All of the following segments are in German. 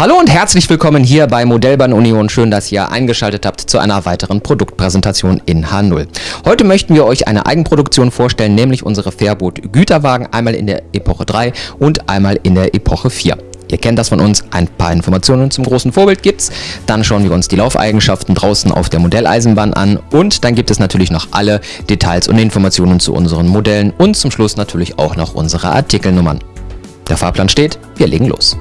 Hallo und herzlich willkommen hier bei Modellbahn Union. Schön, dass ihr eingeschaltet habt zu einer weiteren Produktpräsentation in H0. Heute möchten wir euch eine Eigenproduktion vorstellen, nämlich unsere Fairboot Güterwagen, einmal in der Epoche 3 und einmal in der Epoche 4. Ihr kennt das von uns, ein paar Informationen zum großen Vorbild gibt's. Dann schauen wir uns die Laufeigenschaften draußen auf der Modelleisenbahn an und dann gibt es natürlich noch alle Details und Informationen zu unseren Modellen und zum Schluss natürlich auch noch unsere Artikelnummern. Der Fahrplan steht, wir legen los.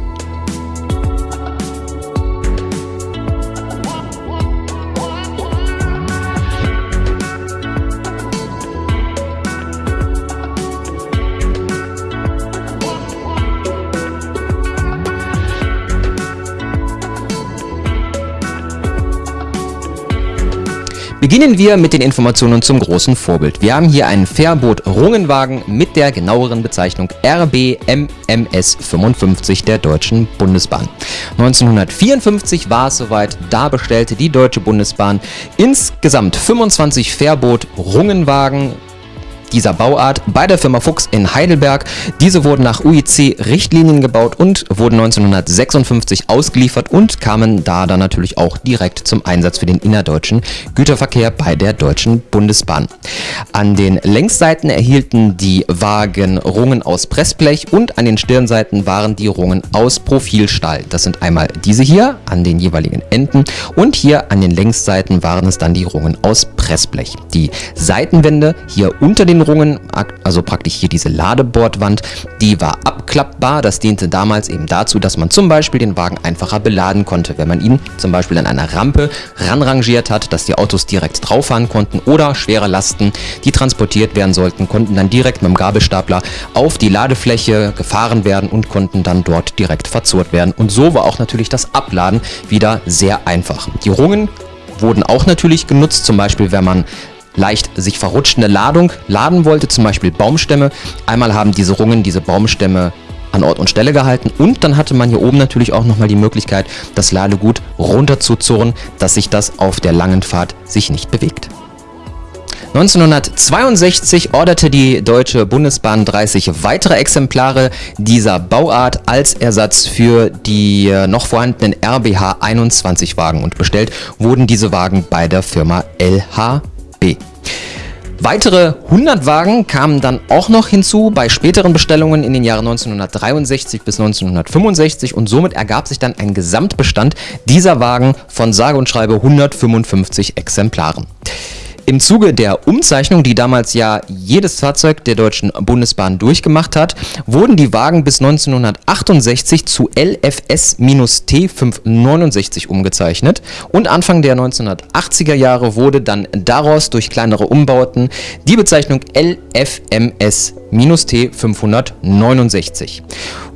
Beginnen wir mit den Informationen zum großen Vorbild. Wir haben hier einen Fairboot Rungenwagen mit der genaueren Bezeichnung RBMMS 55 der Deutschen Bundesbahn. 1954 war es soweit, da bestellte die Deutsche Bundesbahn insgesamt 25 Fairboot Rungenwagen dieser Bauart bei der Firma Fuchs in Heidelberg. Diese wurden nach UIC-Richtlinien gebaut und wurden 1956 ausgeliefert und kamen da dann natürlich auch direkt zum Einsatz für den innerdeutschen Güterverkehr bei der Deutschen Bundesbahn. An den Längsseiten erhielten die Wagen Rungen aus Pressblech und an den Stirnseiten waren die Rungen aus Profilstahl. Das sind einmal diese hier an den jeweiligen Enden und hier an den Längsseiten waren es dann die Rungen aus Pressblech. Die Seitenwände hier unter den Rungen, also praktisch hier diese Ladebordwand, die war abklappbar. Das diente damals eben dazu, dass man zum Beispiel den Wagen einfacher beladen konnte, wenn man ihn zum Beispiel an einer Rampe ranrangiert hat, dass die Autos direkt drauf fahren konnten oder schwere Lasten, die transportiert werden sollten, konnten dann direkt mit dem Gabelstapler auf die Ladefläche gefahren werden und konnten dann dort direkt verzurrt werden. Und so war auch natürlich das Abladen wieder sehr einfach. Die Rungen wurden auch natürlich genutzt, zum Beispiel wenn man leicht sich verrutschende Ladung laden wollte, zum Beispiel Baumstämme. Einmal haben diese Rungen diese Baumstämme an Ort und Stelle gehalten und dann hatte man hier oben natürlich auch nochmal die Möglichkeit, das Ladegut runterzuzurren, dass sich das auf der langen Fahrt sich nicht bewegt. 1962 orderte die Deutsche Bundesbahn 30 weitere Exemplare dieser Bauart als Ersatz für die äh, noch vorhandenen RBH 21 Wagen und bestellt wurden diese Wagen bei der Firma LHB. Weitere 100 Wagen kamen dann auch noch hinzu bei späteren Bestellungen in den Jahren 1963 bis 1965 und somit ergab sich dann ein Gesamtbestand dieser Wagen von sage und schreibe 155 Exemplaren. Im Zuge der Umzeichnung, die damals ja jedes Fahrzeug der Deutschen Bundesbahn durchgemacht hat, wurden die Wagen bis 1968 zu LFS-T569 umgezeichnet und Anfang der 1980er Jahre wurde dann daraus durch kleinere Umbauten die Bezeichnung LFMS-T569.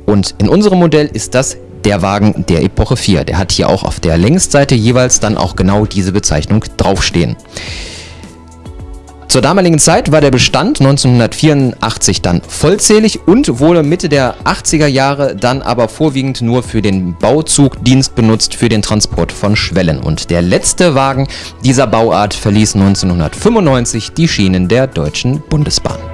Und in unserem Modell ist das der Wagen der Epoche 4. Der hat hier auch auf der Längsseite jeweils dann auch genau diese Bezeichnung draufstehen. Zur damaligen Zeit war der Bestand 1984 dann vollzählig und wurde Mitte der 80er Jahre dann aber vorwiegend nur für den Bauzugdienst benutzt für den Transport von Schwellen. Und der letzte Wagen dieser Bauart verließ 1995 die Schienen der Deutschen Bundesbahn.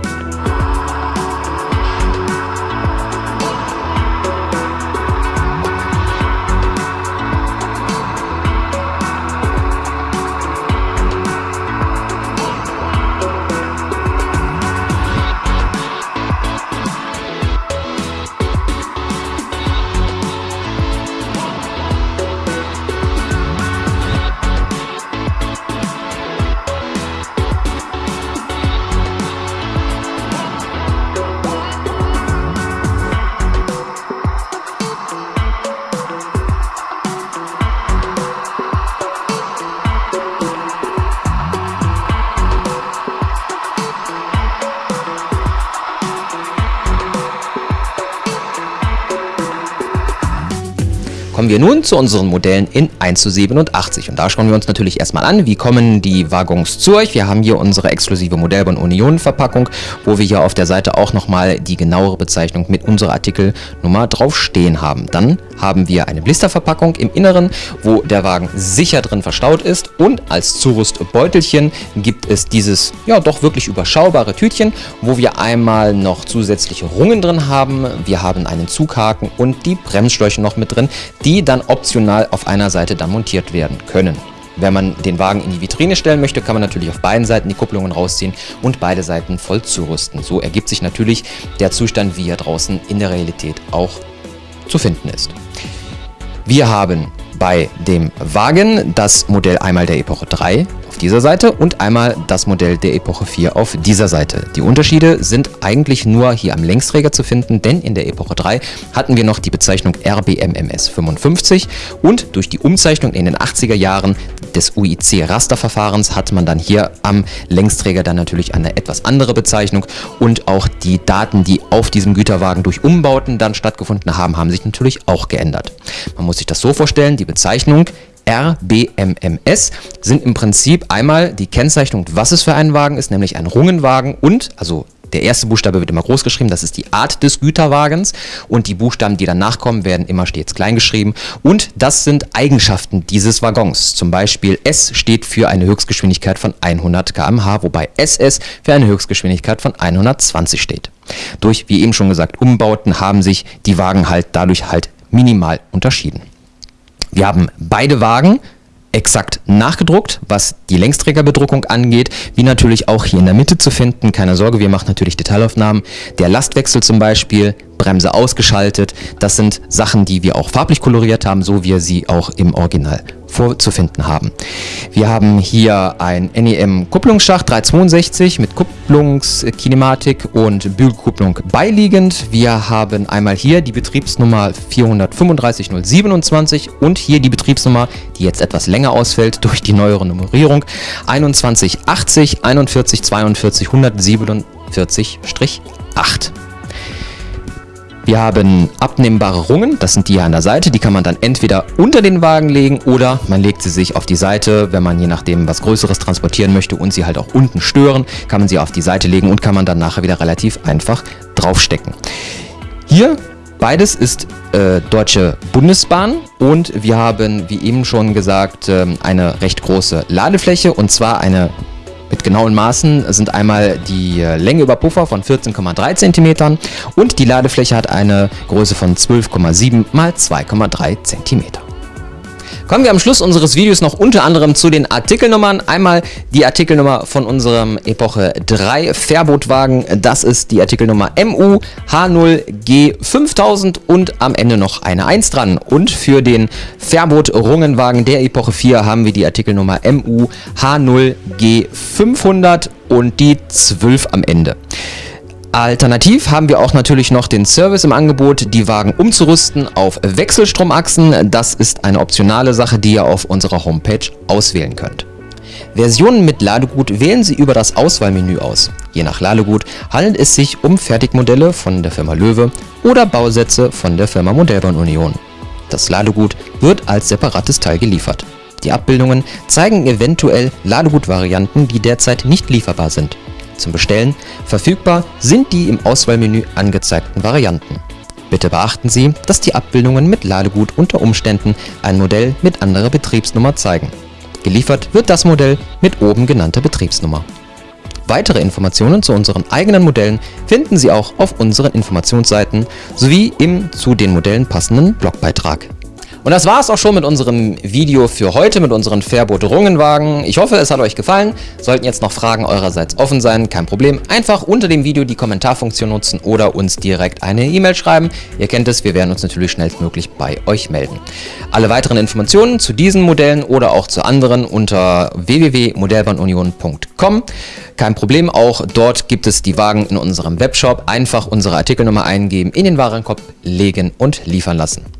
Kommen wir nun zu unseren Modellen in 1 zu 87 und da schauen wir uns natürlich erstmal an, wie kommen die Waggons zu euch. Wir haben hier unsere exklusive Modellbahn Union Verpackung, wo wir hier auf der Seite auch nochmal die genauere Bezeichnung mit unserer Artikelnummer drauf stehen haben. Dann haben wir eine Blisterverpackung im Inneren, wo der Wagen sicher drin verstaut ist und als Zurüstbeutelchen gibt es dieses ja doch wirklich überschaubare Tütchen, wo wir einmal noch zusätzliche Rungen drin haben. Wir haben einen Zughaken und die Bremsschläuche noch mit drin, die dann optional auf einer Seite dann montiert werden können. Wenn man den Wagen in die Vitrine stellen möchte, kann man natürlich auf beiden Seiten die Kupplungen rausziehen und beide Seiten voll zurüsten. So ergibt sich natürlich der Zustand, wie er draußen in der Realität auch zu finden ist. Wir haben bei dem Wagen das Modell einmal der Epoche 3 auf dieser Seite und einmal das Modell der Epoche 4 auf dieser Seite. Die Unterschiede sind eigentlich nur hier am Längsträger zu finden, denn in der Epoche 3 hatten wir noch die Bezeichnung RBMMS 55 und durch die Umzeichnung in den 80er Jahren des UIC-Rasterverfahrens hat man dann hier am Längsträger dann natürlich eine etwas andere Bezeichnung und auch die Daten, die auf diesem Güterwagen durch Umbauten dann stattgefunden haben, haben sich natürlich auch geändert. Man muss sich das so vorstellen, die Bezeichnung RBMMS sind im Prinzip einmal die Kennzeichnung, was es für ein Wagen ist, nämlich ein Rungenwagen und, also der erste Buchstabe wird immer groß geschrieben, das ist die Art des Güterwagens und die Buchstaben, die danach kommen, werden immer stets klein geschrieben und das sind Eigenschaften dieses Waggons. Zum Beispiel S steht für eine Höchstgeschwindigkeit von 100 km/h, wobei SS für eine Höchstgeschwindigkeit von 120 steht. Durch, wie eben schon gesagt, Umbauten haben sich die Wagen halt dadurch halt minimal unterschieden. Wir haben beide Wagen exakt nachgedruckt, was die Längsträgerbedruckung angeht, wie natürlich auch hier in der Mitte zu finden. Keine Sorge, wir machen natürlich Detailaufnahmen. Der Lastwechsel zum Beispiel, Bremse ausgeschaltet, das sind Sachen, die wir auch farblich koloriert haben, so wie wir sie auch im Original vorzufinden haben. Wir haben hier ein NEM Kupplungsschacht 362 mit Kupplungskinematik und Bügelkupplung beiliegend. Wir haben einmal hier die Betriebsnummer 435027 und hier die Betriebsnummer, die jetzt etwas länger ausfällt durch die neuere Nummerierung 2180 41 42 147-8. Wir haben abnehmbare Rungen, das sind die hier an der Seite, die kann man dann entweder unter den Wagen legen oder man legt sie sich auf die Seite, wenn man je nachdem was Größeres transportieren möchte und sie halt auch unten stören, kann man sie auf die Seite legen und kann man dann nachher wieder relativ einfach draufstecken. Hier Beides ist äh, Deutsche Bundesbahn und wir haben, wie eben schon gesagt, äh, eine recht große Ladefläche und zwar eine mit genauen Maßen sind einmal die äh, Länge über Puffer von 14,3 cm und die Ladefläche hat eine Größe von 12,7 x 2,3 cm. Kommen wir am Schluss unseres Videos noch unter anderem zu den Artikelnummern. Einmal die Artikelnummer von unserem Epoche 3 Fährbootwagen. Das ist die Artikelnummer MU H0G 5000 und am Ende noch eine 1 dran. Und für den Fährboot Rungenwagen der Epoche 4 haben wir die Artikelnummer MU H0G 500 und die 12 am Ende. Alternativ haben wir auch natürlich noch den Service im Angebot, die Wagen umzurüsten auf Wechselstromachsen. Das ist eine optionale Sache, die ihr auf unserer Homepage auswählen könnt. Versionen mit Ladegut wählen Sie über das Auswahlmenü aus. Je nach Ladegut handelt es sich um Fertigmodelle von der Firma Löwe oder Bausätze von der Firma Modellbahn Union. Das Ladegut wird als separates Teil geliefert. Die Abbildungen zeigen eventuell Ladegutvarianten, die derzeit nicht lieferbar sind zum Bestellen, verfügbar sind die im Auswahlmenü angezeigten Varianten. Bitte beachten Sie, dass die Abbildungen mit Ladegut unter Umständen ein Modell mit anderer Betriebsnummer zeigen. Geliefert wird das Modell mit oben genannter Betriebsnummer. Weitere Informationen zu unseren eigenen Modellen finden Sie auch auf unseren Informationsseiten sowie im zu den Modellen passenden Blogbeitrag. Und das war es auch schon mit unserem Video für heute, mit unseren Fairboot Rungenwagen. Ich hoffe, es hat euch gefallen. Sollten jetzt noch Fragen eurerseits offen sein, kein Problem. Einfach unter dem Video die Kommentarfunktion nutzen oder uns direkt eine E-Mail schreiben. Ihr kennt es, wir werden uns natürlich schnellstmöglich bei euch melden. Alle weiteren Informationen zu diesen Modellen oder auch zu anderen unter www.modellbahnunion.com. Kein Problem, auch dort gibt es die Wagen in unserem Webshop. Einfach unsere Artikelnummer eingeben, in den Warenkorb legen und liefern lassen.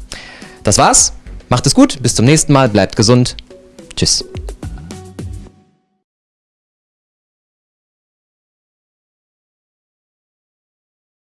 Das war's. Macht es gut. Bis zum nächsten Mal. Bleibt gesund. Tschüss.